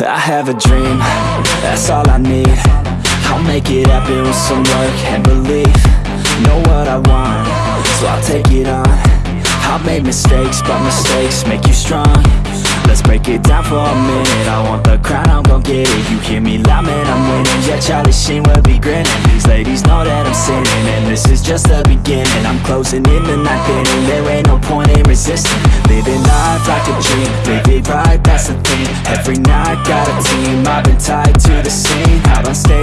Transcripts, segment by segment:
I have a dream, that's all I need. I'll make it happen with some work and belief. Know what I want, so I'll take it on. I've made mistakes, but mistakes make you strong. Let's break it down for a minute. I want the crown, I'm gon' get it. You hear me loud, man, I'm winning. Yeah, Charlie Sheen will be grinning. These ladies know that I'm sinning And this is just the beginning. I'm closing in the ninth inning There ain't no point in resisting. Living life like a dream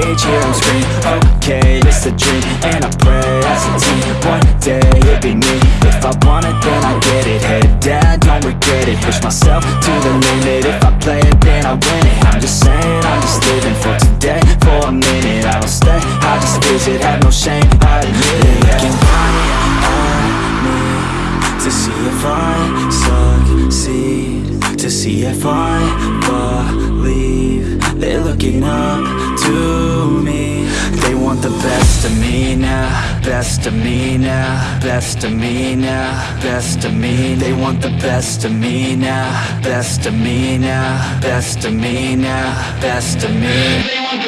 stage, here I'm screaming Okay, it's a dream. And I pray as a team One day, it be me. If I want it, then I get it. Head down, don't regret it. Push myself to the limit. If I play it, then I win it. I'm just saying, I'm just living for today. For a minute, I don't stay. I just visit, have no shame, I admit it. Looking right at me To see if I succeed. To see if I believe They're looking up me. They want the best of me now Best of me now Best of me now Best of me. They want the best of me now Best of me now Best of me now Best of me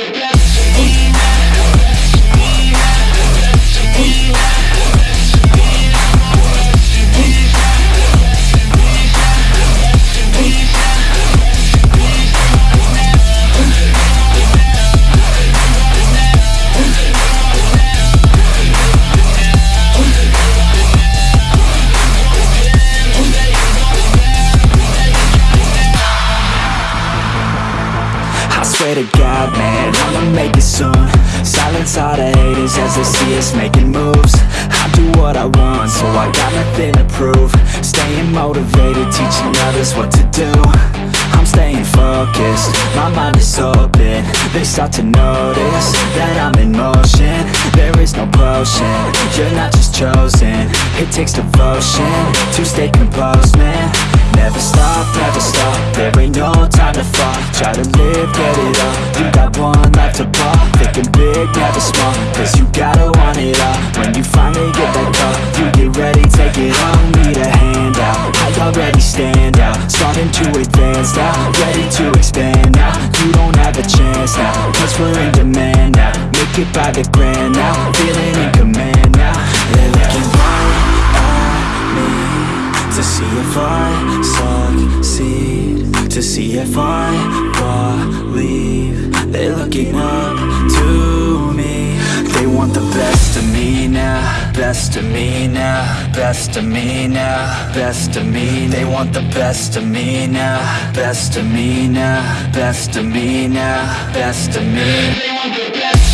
swear to God, man, I'ma make it soon. Silence all the haters as they see us making moves. I do what I want, so I got nothing to prove. Staying motivated, teaching others what to do. I'm staying focused, my mind is open. They start to notice that I'm in motion. There is no potion, you're not just chosen. It takes devotion to stay composed, man. Never stop, never stop, there ain't no time to fall. Try to live, get it up, you got one life to ball Thinking big, never small, cause you gotta want it all When you finally get that call, you get ready, take it on Need a hand out, I already stand out? Starting to advance now, ready to expand now. You don't have a chance now, cause we're in demand now. Make it by the grand now, feeling in command now. They're looking right at me to see if I succeed To see if I believe. They're looking up to me. They want the best of me now Best of me now Best of me now Best of me. They want the best of me now Best of me now Best of me now Best of me. They want the best